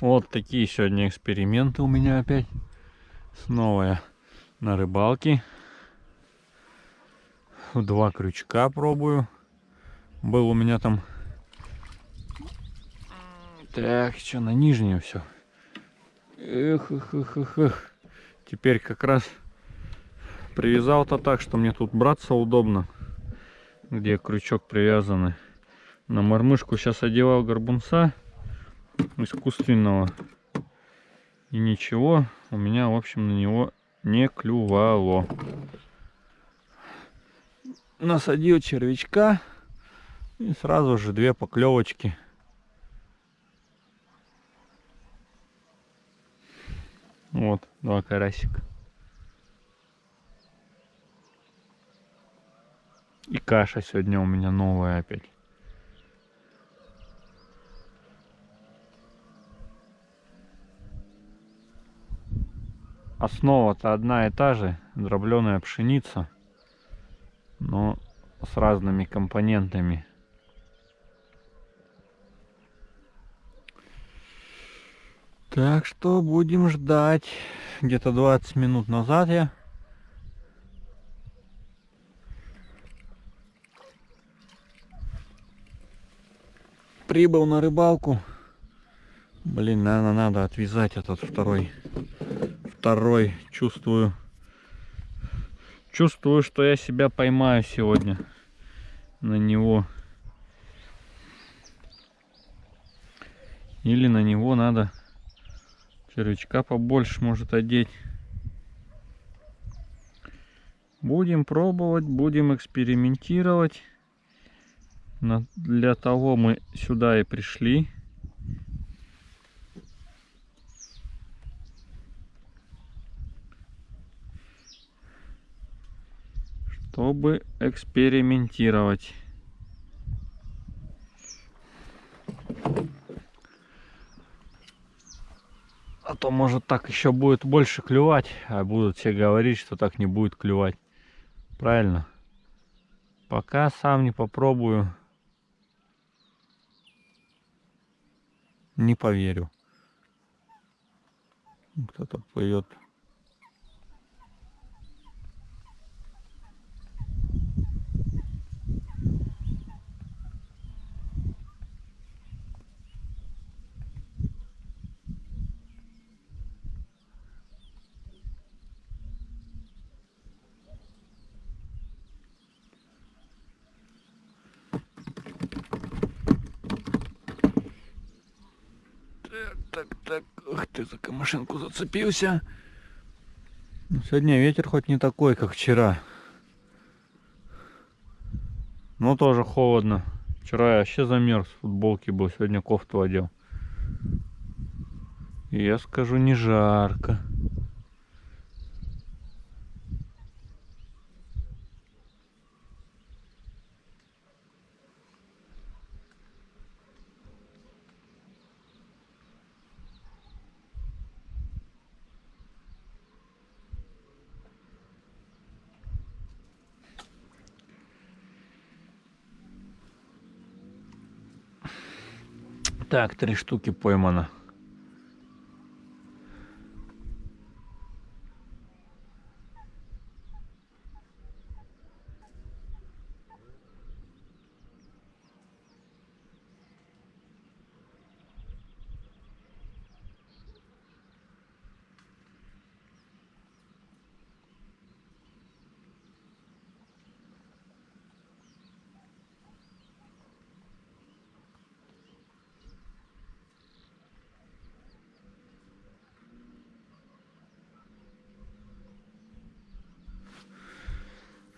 Вот такие сегодня эксперименты у меня опять. Снова я на рыбалке. Два крючка пробую. Был у меня там... Так, что на нижнее все. Эх, эх, эх, эх, эх. Теперь как раз привязал-то так, что мне тут браться удобно. Где крючок привязанный. На мормышку сейчас одевал горбунца искусственного. И ничего у меня, в общем, на него не клювало. Насадил червячка. И сразу же две поклевочки. Вот, два карасика. И каша сегодня у меня новая опять. Основа-то одна и та же, дробленая пшеница, но с разными компонентами. Так что будем ждать. Где-то 20 минут назад я прибыл на рыбалку. Блин, наверное, надо отвязать этот второй. Второй, чувствую. Чувствую, что я себя поймаю сегодня на него. Или на него надо червячка побольше может одеть. Будем пробовать, будем экспериментировать. Для того мы сюда и пришли. Чтобы экспериментировать. А то может так еще будет больше клювать, а будут все говорить, что так не будет клювать. Правильно? Пока сам не попробую, не поверю. Кто-то плывет. так, так. Ух ты, за камышинку зацепился. Ну, сегодня ветер хоть не такой, как вчера. Но тоже холодно. Вчера я вообще замерз, в футболке был, сегодня кофту одел. И я скажу, не жарко. Так, три штуки поймано.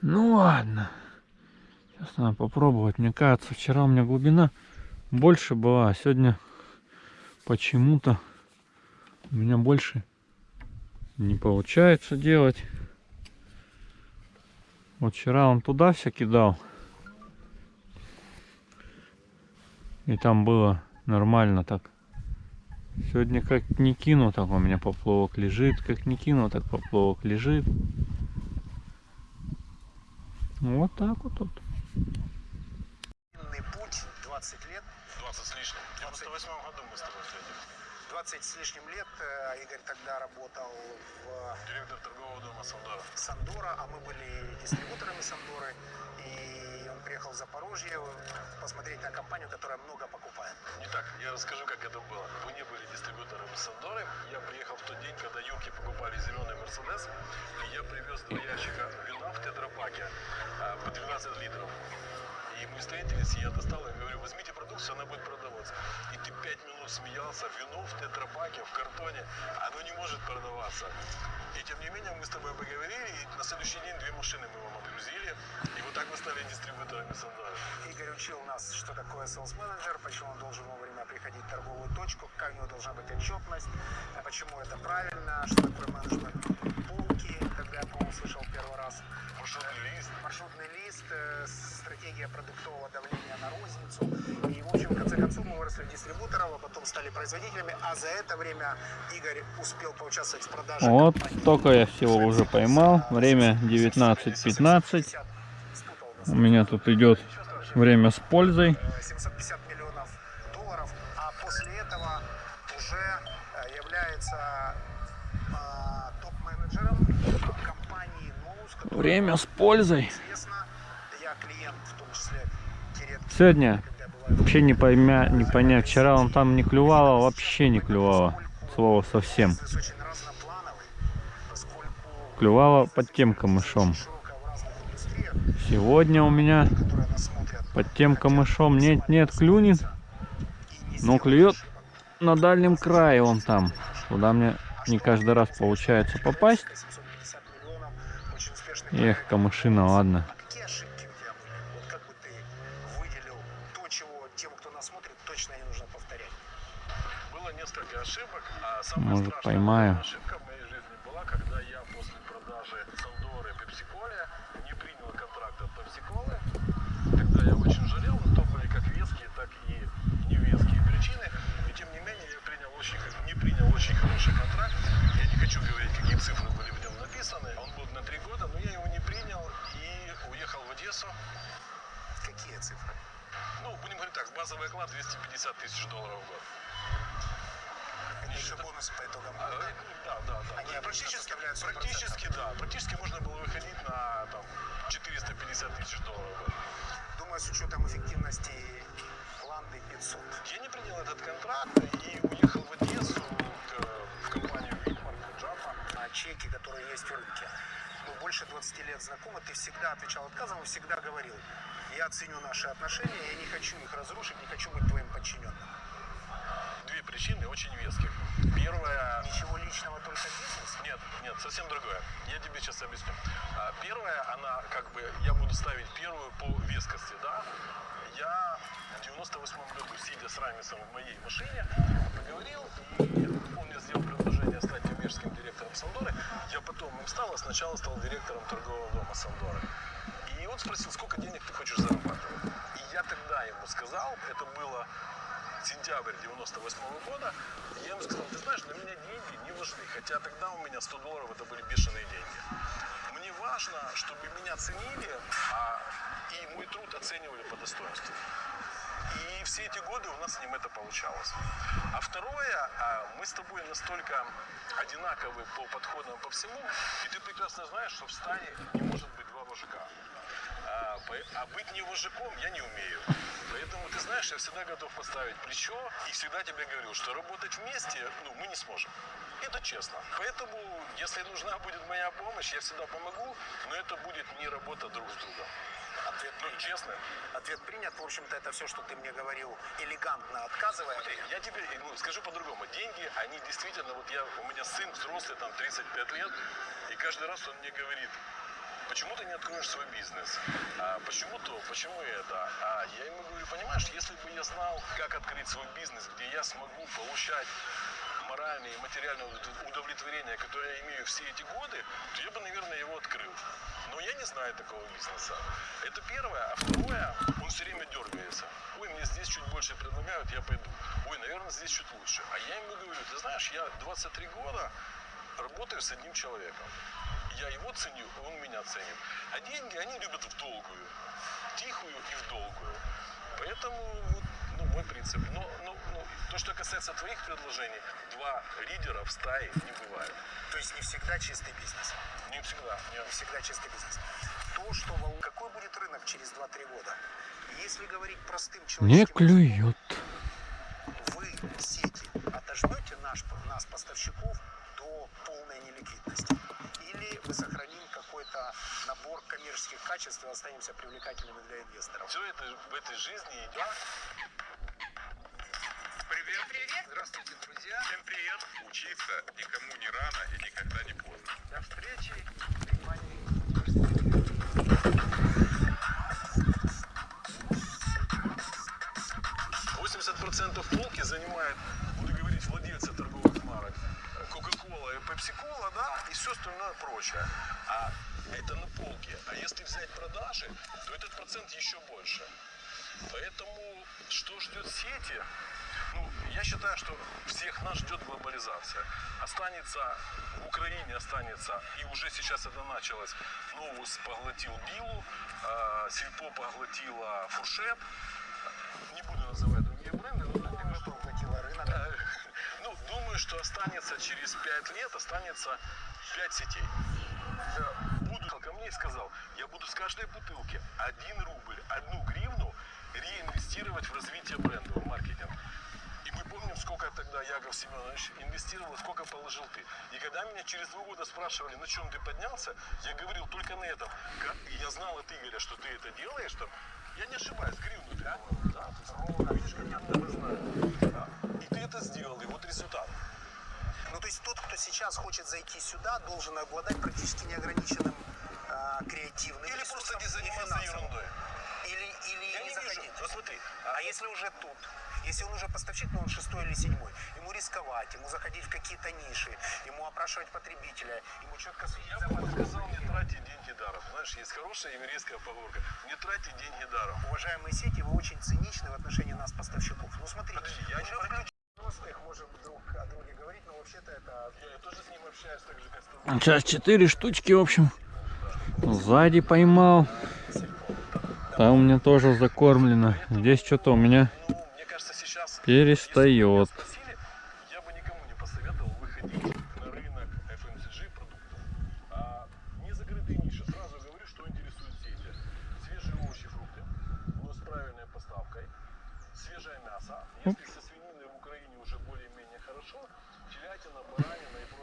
Ну ладно. Сейчас надо попробовать. Мне кажется, вчера у меня глубина больше была, а сегодня почему-то у меня больше не получается делать. Вот вчера он туда все кидал. И там было нормально так. Сегодня как не кину, так у меня поплавок лежит. Как не кину, так поплавок лежит. Вот так вот тут. путь 20 лет. 20 с лишним. В 98 году мы с тобой встретились. 20 с лишним лет э, Игорь тогда работал в Директор торгового дома Сандора. Сандора, а мы были дистрибьюторами Сандоры. И он приехал в Запорожье посмотреть на компанию, которая много покупает. Не так, я расскажу, как это было. Вы не были дистрибьютором Сандоры. Я приехал в тот день, когда юнки покупали зеленый Мерседес. И я привез два ящика вина в тетрапаке а, по 12 литров. И мы встретились, и я достал и говорю, возьмите продукцию, она будет продаваться. И ты пять минут смеялся, вино в тетрапаке, в картоне, оно не может продаваться. И тем не менее мы с тобой поговорили, и на следующий день две машины мы вам отгрузили. И вот так вы стали дистрибьюторами Сандора. Игорь учил нас, что такое sales менеджер, почему он должен вовремя приходить в торговую точку, как у него должна быть отчетность, почему это правильно, что такое менеджмент полки, когда я, по-моему, слышал первый раз. Маршрутный лист. Маршрутный лист, э, стратегия продуктового давления на розницу. И, в общем, в конце концов, мы выросли дистрибьютором, а потом стали производителями. А за это время Игорь успел поучаствовать в продаже Вот, компании. столько я всего уже поймал. Время 19.15. У меня тут идет время с пользой. Э, 750 миллионов долларов, а после этого уже э, является э, топ-менеджером компании Ноус, которая Время с пользой. Сегодня вообще не, поймя, не понять. Вчера он там не клювало, вообще не клювало. Слово совсем. Клювало под тем камышом. Сегодня у меня которые нас смотрят, под тем камышом нет-нет клюнет. Но клюет на дальнем крае он там. Куда мне не каждый раз получается попасть. 750 миллионов, очень успешный Эх, камышина, ладно. А какие ошибки у тебя были? Вот как бы ты выделил то, чего тем, кто нас смотрит, точно не нужно повторять? Было несколько ошибок, а самая Может, страшная поймаю. ошибка в моей жизни была, когда я после продажи Сандоры Пепсиколе не принял контракт от Пепсиколы. Тогда я очень жалел, но то были как веские, так и невеские причины. И тем не менее я принял очень, не принял очень хороший контракт. Я не хочу говорить, какие цифры были написаны. Он был на три года, но я его не принял и уехал в Одессу. Какие цифры? Ну, будем говорить так, базовый оклад 250 тысяч долларов в год. Это еще бонусы по итогам А, года. э, Да, да, да. Они практически, составляют 40%. практически, да. Практически можно было выходить на там, 450 тысяч долларов. в год. Думаю, с учетом эффективности Ланды 500. Я не принял этот контракт и уехал в Одессу к- в компанию Чеки, которые есть в рынке. Мы больше 20 лет знакомы, ты всегда отвечал отказом и всегда говорил, я ценю наши отношения, я не хочу их разрушить, не хочу быть твоим подчиненным. Две причины очень веских. Первая... Ничего личного, только бизнес. Нет, нет, совсем другое. Я тебе сейчас объясню. А, Первая, она как бы, я буду ставить первую по вескости, да. Я в 98 году, сидя с Рамисом в моей машине, поговорил, и он мне сделал предложение стать коммерческим директором Сандоры. Я потом им стал, а сначала стал директором торгового дома Сандоры. И он спросил, сколько денег ты хочешь зарабатывать. И я тогда ему сказал, это было сентябрь 98 года, и я ему сказал, ты знаешь, для меня деньги не важны, хотя тогда у меня 100 долларов это были бешеные деньги. Мне важно, чтобы меня ценили, а и мой труд оценивали по достоинству. И все эти годы у нас с ним это получалось. А второе, а, мы с тобой настолько одинаковы по подходам по всему, и ты прекрасно знаешь, что в стане не может быть два вожака. А, а быть не вожаком я не умею. Поэтому, ты знаешь, я всегда готов поставить плечо и всегда тебе говорил, что работать вместе ну, мы не сможем. Это честно. Поэтому, если нужна будет моя помощь, я всегда помогу, но это будет не работа друг с другом. Ответ Ну, принят. честно. Ответ принят. В общем-то, это все, что ты мне говорил, элегантно отказывая. Смотри, я тебе ну, скажу по-другому. Деньги, они действительно, вот я, у меня сын взрослый, там 35 лет, и каждый раз он мне говорит, почему ты не откроешь свой бизнес? А почему то, почему это? А я ему говорю, понимаешь, если бы я знал, как открыть свой бизнес, где я смогу получать моральное и материальное удов- удовлетворение, которое я имею все эти годы, то я бы, наверное, его открыл. Но я не знаю такого бизнеса. Это первое. А второе, он все время дергается. Ой, мне здесь чуть больше предлагают, я пойду. Ой, наверное, здесь чуть лучше. А я ему говорю, ты знаешь, я 23 года работаю с одним человеком. Я его ценю, он меня ценит. А деньги они любят в долгую. Тихую и в долгую. Поэтому вот, ну, мой принцип. Но, ну, ну, То, что касается твоих предложений, два лидера в стае не бывает. То есть не всегда чистый бизнес. Не всегда. Нет. Не всегда чистый бизнес. То, что какой будет рынок через 2-3 года? Если говорить простым Не человеческим клюет. вы, сети, отожмете наш, нас, поставщиков, до полной неликвидности? Или мы сохраним какой-то набор коммерческих качеств и останемся привлекательными для инвесторов? Все это в этой жизни идет. Привет, привет! Здравствуйте, друзья! Всем привет. Учиться никому не рано и никогда не поздно. До встречи! 80% полки занимает, буду говорить, владельцы торговых марок. Кока-кола и пепси-кола, да, и все остальное прочее. А это на полке. А если взять продажи, то этот процент еще больше. Поэтому что ждет сети? Ну, я считаю, что всех нас ждет глобализация. Останется в Украине, останется, и уже сейчас это началось, Новус поглотил Билу, э, Сельпо поглотила Фуршет. Не буду называть другие бренды, но думаю, что Поглотила рынок. Ну, думаю, что останется через 5 лет, останется 5 сетей. Э, Буду, ко мне и сказал, я буду с каждой бутылки 1 рубль, 1 гривну реинвестировать в развитие бренда, в маркетинг. И мы помним, сколько тогда Яков Семенович инвестировал, сколько положил ты. И когда меня через два года спрашивали, на чем ты поднялся, я говорил только на этом. Я знал от Игоря, что ты это делаешь, что я не ошибаюсь, гривну ты, по-моему, да? Видишь, как я даже знаю. И ты это сделал, и вот результат. Ну, то есть тот, кто сейчас хочет зайти сюда, должен обладать практически неограниченным а, креативным Или ресурсом просто не заниматься ерундой. Или, или Я не не вижу. заходить. Вот смотри, А если уже тут? Если он уже поставщик, но он шестой или седьмой, ему рисковать, ему заходить в какие-то ниши, ему опрашивать потребителя, ему четко следить я бы сказал, не тратить деньги даром. Знаешь, есть хорошая еврейская поговорка. Не тратить деньги даром. Уважаемые сети, вы очень циничны в отношении нас, поставщиков. Ну, смотрите, Подожди, я не уже про- в новостных можем друг о друге говорить, но вообще-то это... Я тоже с ним общаюсь так же, как с тобой. Сейчас четыре штучки, в общем. Сзади поймал. Там у меня тоже закормлено. Здесь что-то у меня перестает. Телятина, баранина и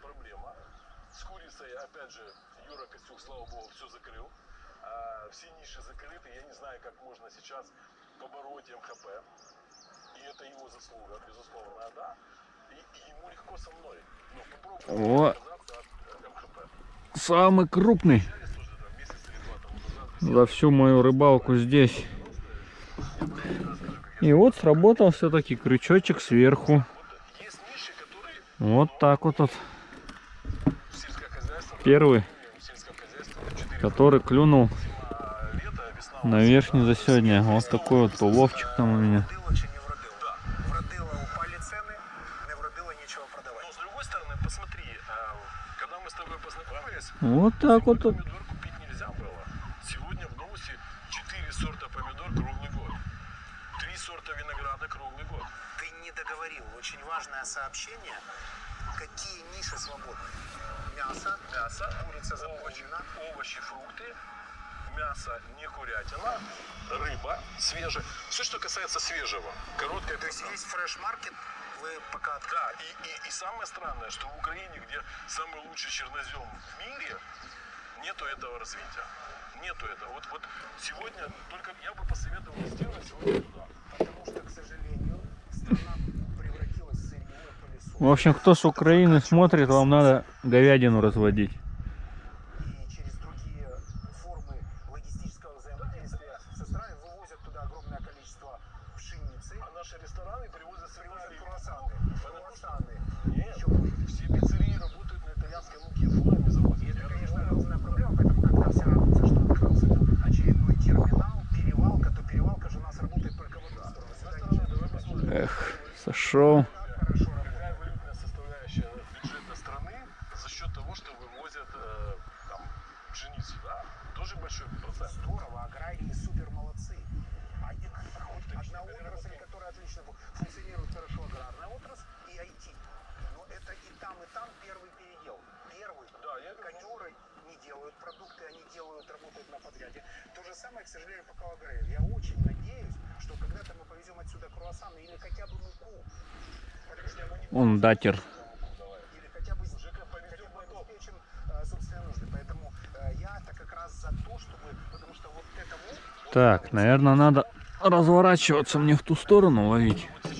проблема. С курицей, опять же, Юра Костюк, слава богу, все закрыл. А, все ниши закрыты. Я не знаю, как можно сейчас побороть МХП. И это его заслуга, безусловно, да. И, и ему легко со мной. Ну, попробуй О. МХП. Самый крупный за всю мою рыбалку здесь. И вот сработал все-таки крючочек сверху. Вот так вот, вот первый, в сельском хозяйстве 4 который клюнул на верхний за сегодня. Вот такой вот уловчик там у меня. Вродило чи не вродило? Вродило упали цены, не вродило нечего продавать. Но с другой стороны, посмотри, а, когда мы с тобой познакомились, Вот так вот. вот. помидор купить нельзя было. Сегодня в Новусе 4 сорта помидор круглый год. 3 сорта винограда круглый год. Ты не договорил. Очень важное сообщение. Какие ниши свободны? Мясо, Мясо, курица овощи, заполнена. овощи, фрукты, мясо, не курятина, рыба свежая. Все, что касается свежего. Короткое То есть весь фреш-маркет вы пока открыли. Да, и, и, и самое странное, что в Украине, где самый лучший чернозем в мире, нету этого развития. Нету этого. Вот, вот сегодня только я бы посоветовал сделать сегодня туда. Потому что, к сожалению, страна превратилась в сырьевой пылесос. В общем, кто с Украины смотрит, вам надо говядину разводить. и через другие формы логистического взаимодействия со странами вывозят туда огромное количество пшеницы, А наши рестораны привозят привозят сырье. круассаны, круассаны. Нет, Еще хуже. все пиццерии работают на итальянской муке, фурами завозят. И это, Я конечно, разговаривал. огромная проблема, поэтому когда все радуются, что открылся очередной терминал, перевалка, то перевалка же у нас работает только в одну сторону. С Сюда одной стороны, ничего давай посмотрим. Эх, сошел. хорошо работает. Какая валютная составляющая бюджета страны за счет того, что вывозят э, там, пшеницу, да? Тоже большой процент. Здорово, аграрии супер молодцы. А и- хоть одна отрасль, которая отлично фу- функционирует подряде. То же самое, к сожалению, по Калагрею. Я очень надеюсь, что когда-то мы повезем отсюда круассаны или хотя бы муку. Он датер. или хотя бы обеспечим э, собственные нужды. Поэтому э, я-то как раз за то, чтобы, потому что вот этому Так, наверное, надо разворачиваться мне в ту сторону ловить. Вот.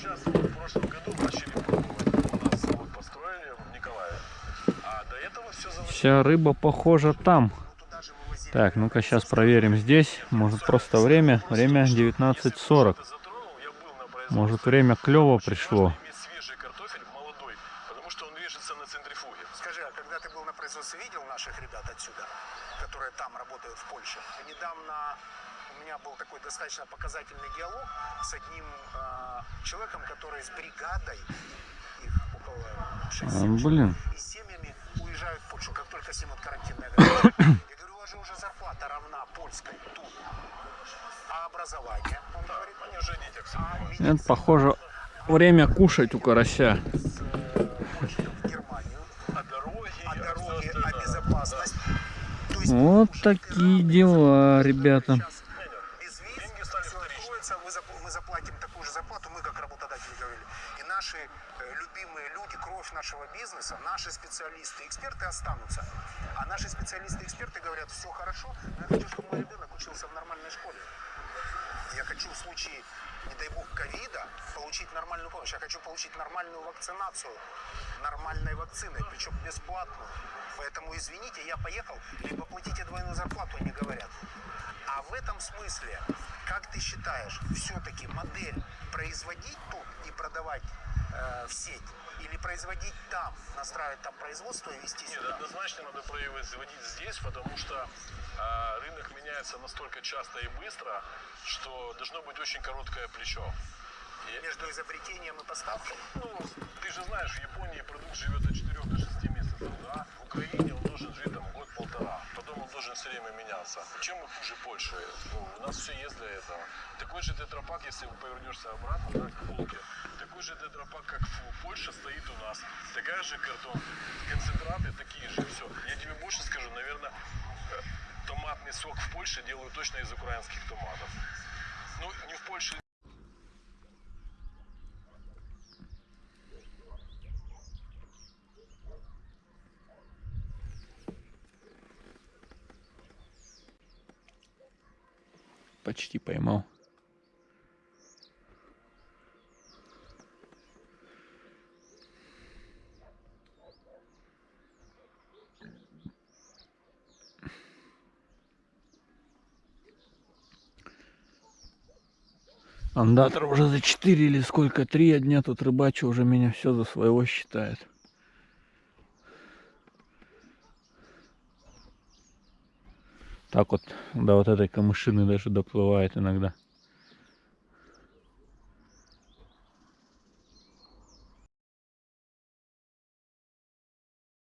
А. Вся рыба похожа там. Так, ну-ка сейчас проверим здесь. Может просто время? Время 19.40. Затронул, я был на производстве. Может время клево пришло. Скажи, а когда ты был на производстве, видел наших ребят отсюда, которые там работают в Польше? Недавно у меня был такой достаточно показательный диалог с одним э, человеком, который с бригадой, их около 6 А, блин. и семьями уезжают в Польшу, как только снимут карантинные ограничения. Я говорю, вас же уже зарплата равна польской тут. А образование? Он говорит, Они уже все а. Это похоже время кушать у карася. в Германию, А а а а Вот такие дела, ребята. Сейчас без виз, Деньги стали всё вторичными. откроется, мы, зап- мы заплатим такую же зарплату, мы как работодатели говорили. И наши э, любимые люди, кровь нашего бизнеса, наши специалисты, эксперты останутся. Наши специалисты, эксперты говорят, все хорошо, но я хочу, чтобы мой ребенок учился в нормальной школе. Я хочу в случае, не дай бог, ковида получить нормальную помощь. Я хочу получить нормальную вакцинацию нормальной вакциной, причем бесплатную. Поэтому, извините, я поехал, либо платите двойную зарплату, они говорят. А в этом смысле, как ты считаешь, все-таки модель производить тут и продавать э, в сеть, или производить там, настраивать там производство и вести Нет, сюда? однозначно надо производить здесь, потому что а, рынок меняется настолько часто и быстро, что должно быть очень короткое плечо. И, Между изобретением и поставкой. ну, ты же знаешь, в Японии продукт живет от 4 до 6 месяцев, да? В Украине он должен жить там он должен все время меняться. Чем мы хуже Польши? Ну, у нас все есть для этого. Такой же тетрапак, если повернешься обратно, да, к полке, такой же тетрапак, как в Польше, стоит у нас. Такая же картон, концентраты такие же, все. Я тебе больше скажу, наверное, э, томатный сок в Польше делают точно из украинских томатов. Ну, не в Польше, Почти поймал. Андатор уже за 4 или сколько, 3 дня тут рыбачу, уже меня все за своего считает. Так вот до вот этой камышины даже доплывает иногда.